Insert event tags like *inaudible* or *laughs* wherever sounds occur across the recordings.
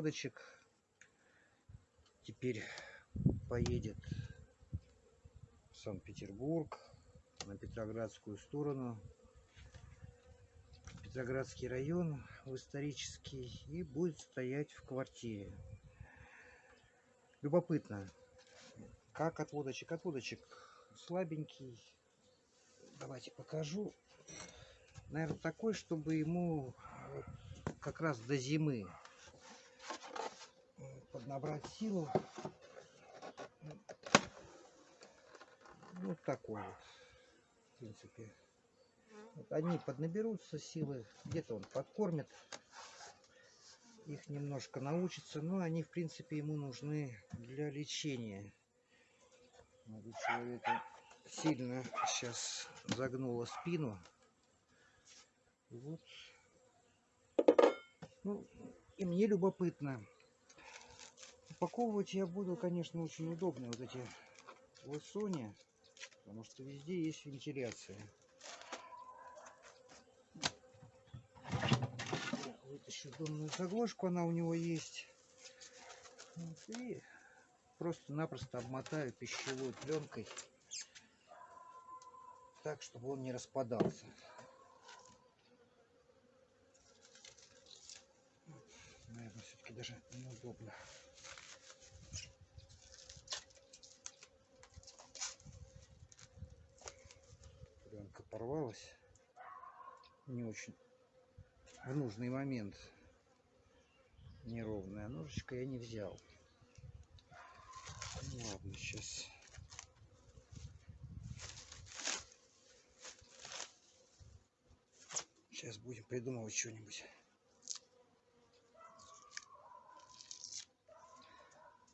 отводочек теперь поедет в Санкт-Петербург, на Петроградскую сторону, Петроградский район, в исторический, и будет стоять в квартире. Любопытно, как отводочек, отводочек слабенький. Давайте покажу. Наверное, такой, чтобы ему как раз до зимы поднабрать силу. Вот такой вот, в принципе. Вот они поднаберутся силы, где-то он подкормит. Их немножко научится, но они, в принципе, ему нужны для лечения. У человека сильно сейчас загнула спину. Вот. Ну, и мне любопытно. Упаковывать я буду, конечно, очень удобно вот эти лысони, потому что везде есть вентиляция. Вытащу донную заглушку, она у него есть. И просто-напросто обмотаю пищевой пленкой так, чтобы он не распадался. Наверное, все-таки даже неудобно. Не очень в нужный момент неровная ножичка я не взял. Ну, ладно, сейчас Сейчас будем придумывать что-нибудь.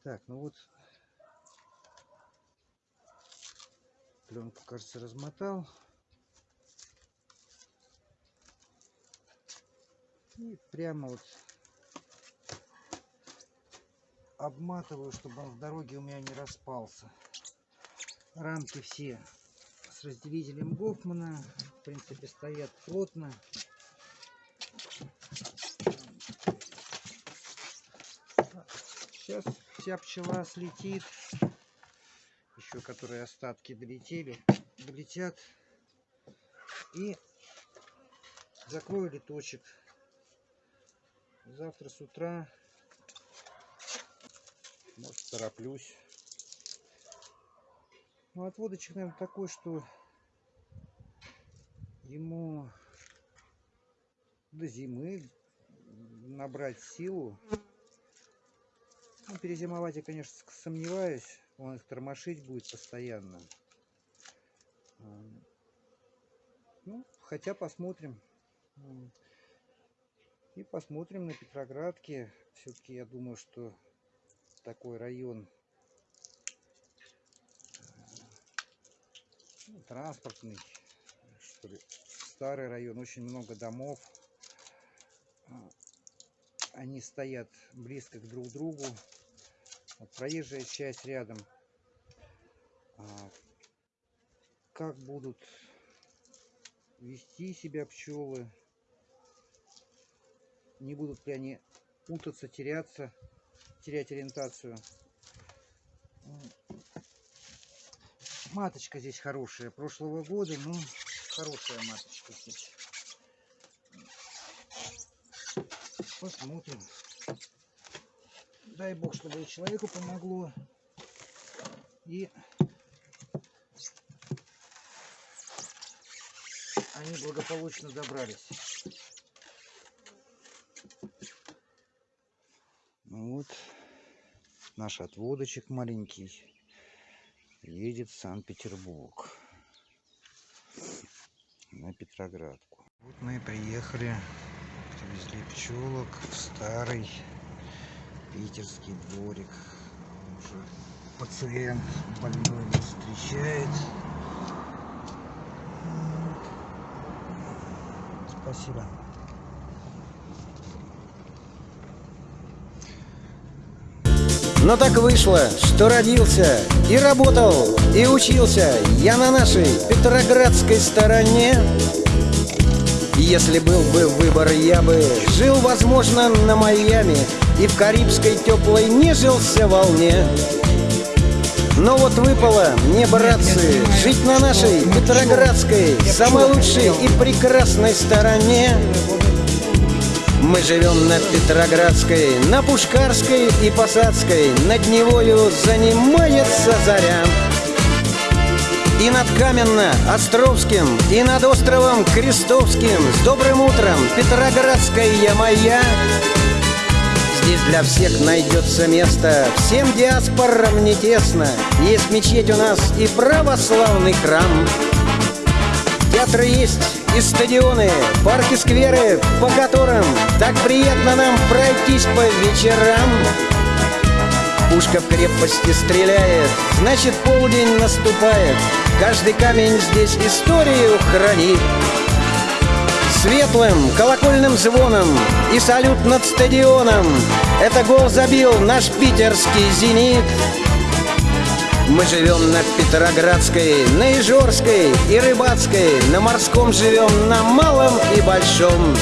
Так, ну вот пленку, кажется, размотал. И прямо вот обматываю, чтобы он в дороге у меня не распался. Рамки все с разделителем Гофмана. В принципе, стоят плотно. Сейчас вся пчела слетит. Еще которые остатки долетели, долетят. И закрою литочек. Завтра с утра, может, тороплюсь. Ну, отводочек, наверное, такой, что ему до зимы набрать силу. Ну, перезимовать я, конечно, сомневаюсь. Он их тормошить будет постоянно. Ну, хотя посмотрим. И посмотрим на Петроградке. Все-таки я думаю, что такой район ну, транспортный, что ли, старый район, очень много домов. А, они стоят близко к друг другу. Вот проезжая часть рядом. А, как будут вести себя пчелы? Не будут ли они путаться, теряться, терять ориентацию? Маточка здесь хорошая, прошлого года, ну, хорошая маточка здесь. Посмотрим. Дай бог, чтобы человеку помогло. И они благополучно добрались. Вот наш отводочек маленький едет в Санкт-Петербург на Петроградку. Вот мы приехали, привезли пчелок в старый питерский дворик. Уже пациент больной нас встречает. Спасибо. Но так вышло, что родился и работал, и учился я на нашей Петроградской стороне. Если был бы выбор, я бы жил, возможно, на Майами И в карибской теплой нежился волне но вот выпало мне, братцы, жить на нашей Петроградской, самой лучшей и прекрасной стороне. Мы живем на Петроградской, на Пушкарской и Посадской, над Невою занимается заря. И над Каменно-Островским, и над островом Крестовским. С добрым утром, Петроградская моя. Здесь для всех найдется место. Всем диаспорам не тесно. Есть мечеть у нас и православный храм. Театры есть и стадионы, парки, скверы По которым так приятно нам пройтись по вечерам. Пушка в крепости стреляет, значит полдень наступает. Каждый камень здесь историю хранит. Светлым колокольным звоном и салют над стадионом. Это гол забил наш питерский «Зенит» Мы живем на Петроградской, на Ижорской и Рыбацкой На морском живем, на малом и большом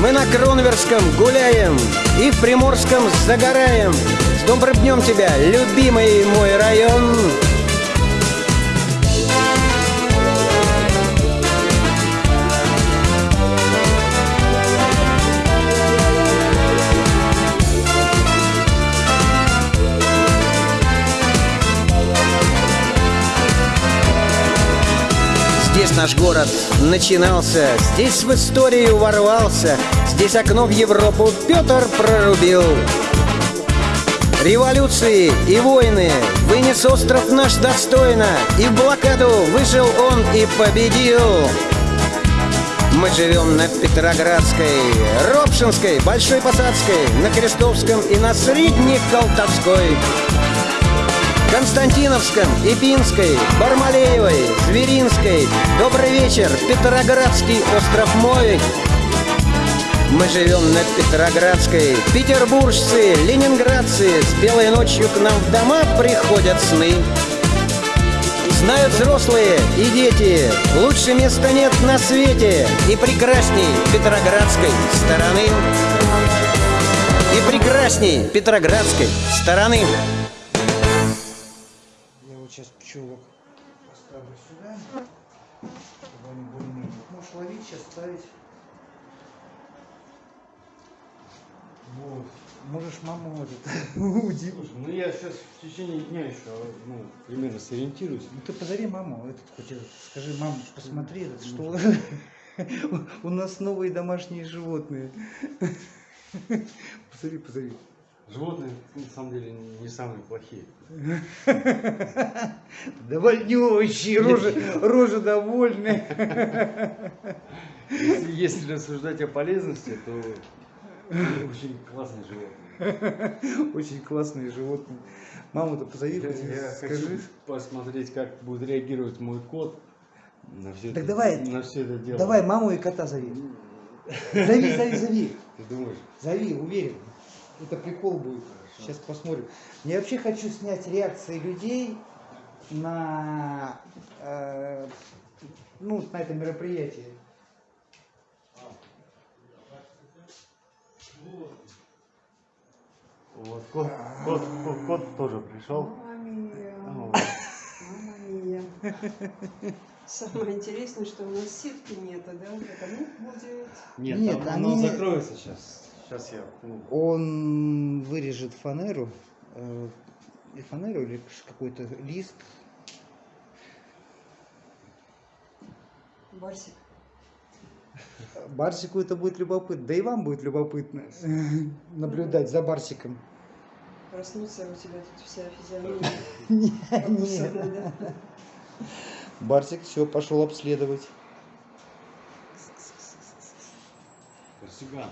мы на Кронверском гуляем и в Приморском загораем. С добрым днем тебя, любимый мой район. Наш город начинался, здесь в историю ворвался, здесь окно в Европу Петр прорубил. Революции и войны вынес остров наш достойно, и в блокаду вышел он и победил. Мы живем на Петроградской, Робшинской, Большой Посадской, на Крестовском и на Средней Колтовской. Константиновском, Ипинской, Бармалеевой, Зверинской. Добрый вечер, Петроградский остров мой. Мы живем на Петроградской, петербуржцы, ленинградцы С белой ночью к нам в дома приходят сны Знают взрослые и дети, лучше места нет на свете И прекрасней Петроградской стороны И прекрасней Петроградской стороны пчелок поставлю сюда, чтобы они более-менее. Можешь ловить, сейчас ставить. Вот. Можешь маму вот это. *laughs* Слушай, ну я сейчас в течение дня еще, ну, примерно сориентируюсь. Ну ты позови маму, этот хоть скажи, мам, посмотри, этот, что *laughs* у нас новые домашние животные. *laughs* Позови, позови. Животные, на самом деле, не самые плохие. *laughs* Довольнющие, рожи, рожи довольные. *laughs* Если, если рассуждать о полезности, то очень классные животные. *laughs* Очень классные животные. Маму-то позови, скажи. посмотреть, как будет реагировать мой кот на все, Так это, давай, на все это дело. Давай маму и кота зови. Зови, зови, зови. Ты думаешь? Зови, уверен. Это прикол будет. Сейчас посмотрим. Я вообще хочу снять реакции людей на, э, ну, на это мероприятие. Вот, кот, кот, кот, кот тоже пришел. Мама мия, мия. Самое интересное, что у нас сетки нету, да? Это будет. Нет, Нет, там оно закроется сейчас. Сейчас я. Он вырежет фанеру, э, и фанеру или какой-то лист. Барсик. Барсику это будет любопытно, да и вам будет любопытно наблюдать за Барсиком. Проснуться, у тебя тут вся физиономия *laughs* Нет. да? Барсик все пошел обследовать. Барсиган.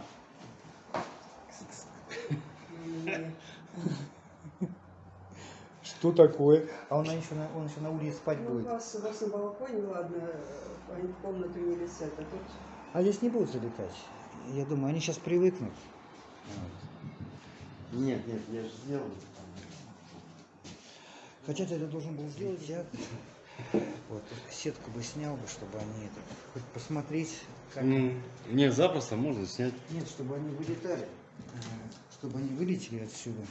Что такое? А он еще на, он еще на улице спать Ну, у будет. вас, у вас на балконе, ладно, они в комнату не летят, а тут А здесь не будут залетать. Я думаю, они сейчас привыкнут. Нет, нет, я же сделал. Хотя ты это должен был сделать, я вот сетку бы снял бы, чтобы они это хоть посмотреть, как. Ну, не, запросто можно снять. Нет, чтобы они вылетали. Чтобы они вылетели отсюда.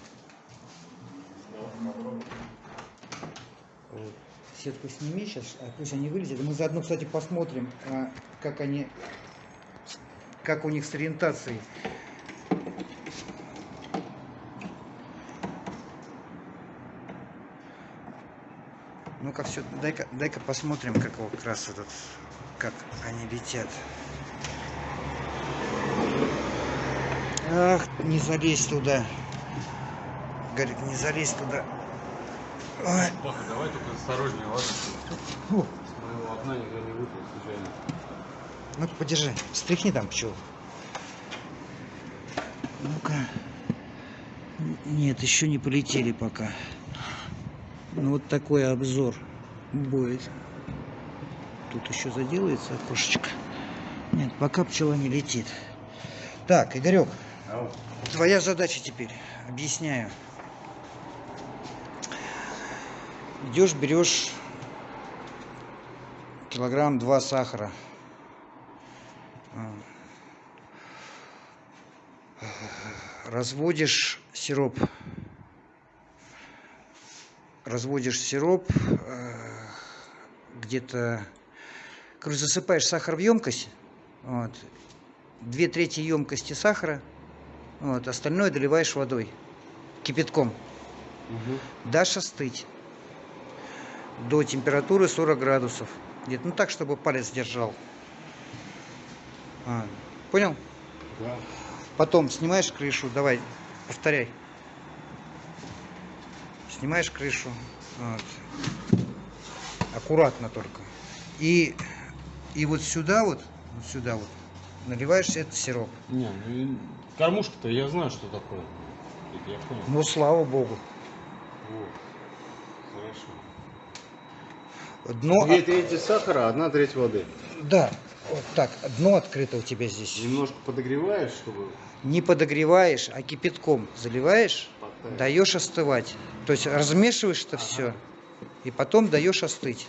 Вот. Сетку сними сейчас, а пусть они вылетят. Мы заодно, кстати, посмотрим, а, как они, как у них с ориентацией. Ну-ка все, дай-ка, дай-ка посмотрим, как вот как раз этот, как они летят. Ах, не залезь туда. Гарик, не залезь туда. Паха, давай только осторожнее, ладно? Моего окна никто не выпал случайно. Ну подержи, стряхни там пчел. Ну-ка. Нет, еще не полетели пока. Ну вот такой обзор будет. Тут еще заделается окошечко. Нет, пока пчела не летит. Так, Игорек. Твоя задача теперь, объясняю. Идешь, берешь килограмм два сахара. Разводишь сироп. Разводишь сироп э, где-то, короче, засыпаешь сахар в емкость. Вот. Две трети емкости сахара. Вот, остальное доливаешь водой. Кипятком. Угу. Дашь остыть до температуры 40 градусов. Где-то, ну так, чтобы палец держал. А, понял? Да. Потом снимаешь крышу, давай, повторяй. Снимаешь крышу. вот. Аккуратно только. И, и вот сюда вот, вот сюда вот, наливаешь этот сироп. Не, ну и кормушка-то я знаю, что такое. Я понял. Ну, слава богу. Вот. Хорошо. Дно, Две трети сахара, одна треть воды. да, вот так, дно открыто у тебя здесь. Немножко подогреваешь, чтобы Не подогреваешь, а кипятком заливаешь, подтаять. даешь остывать. То есть размешиваешь это все и потом даешь остыть.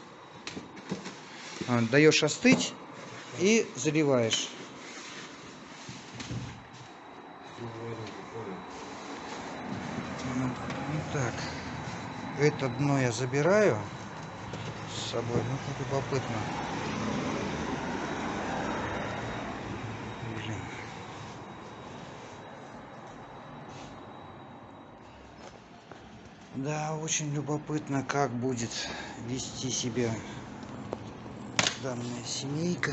А, Даешь остыть и заливаешь. Ну, ну так, это дно я забираю с собой. Ну, любопытно. Блин. Да, очень любопытно, как будет вести себя данная семейка.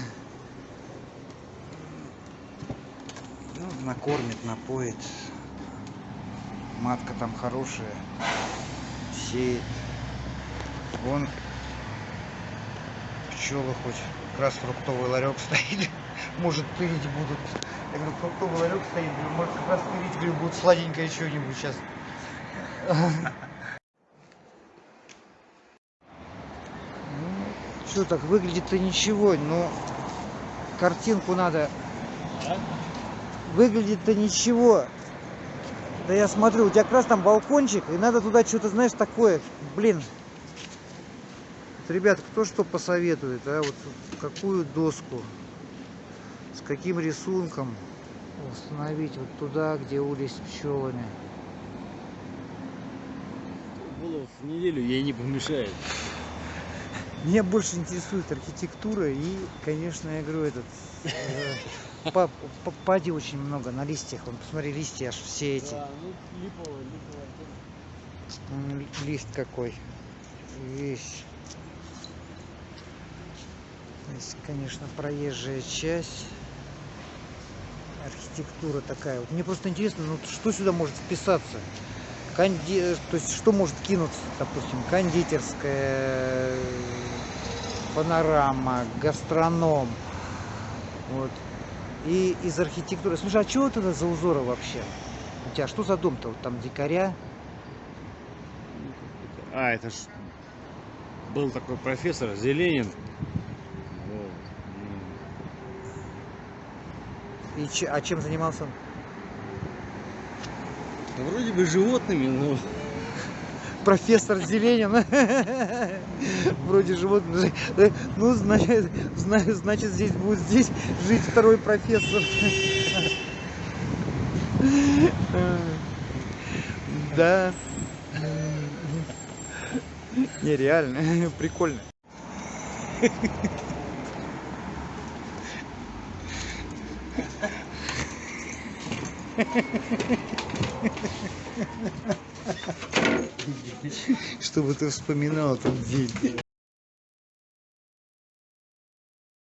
Ну, накормит, напоит. Матка там хорошая. Сеет. Вон пчелы хоть как раз фруктовый ларек стоит. *laughs* Может, тырить будут. Я говорю, фруктовый ларек стоит. Может, как раз тырить, говорю, будут сладенькое что-нибудь сейчас. *laughs* Что так выглядит-то ничего, но картинку надо. Выглядит-то ничего. Да я смотрю, у тебя как раз там балкончик, и надо туда что-то, знаешь, такое. Блин. Вот, ребят, кто что посоветует, а? Вот какую доску, с каким рисунком установить вот туда, где улей с пчелами. Голову в неделю ей не помешает. Меня больше интересует архитектура и, конечно, я говорю, этот э, па- па- пади очень много на листьях. Вон, посмотри, листья аж все эти. ну Лист какой. Весь. Здесь, конечно, проезжая часть. Архитектура такая. Вот мне просто интересно, ну что сюда может вписаться? Конди... То есть что может кинуться, допустим, кондитерская, панорама, гастроном. Вот. И из архитектуры. Слушай, а что это за узоры вообще? У тебя что за дом-то? Вот там дикаря? А, это ж был такой профессор Зеленин. И че- а чем занимался он? Да вроде бы животными, но *laughs* Профессор Зеленин. *laughs* Вроде животных. Ну, значит, зна- значит, здесь будет здесь жить второй профессор. *laughs* Да. Нереально. Прикольно. Чтобы ты вспоминал этот день.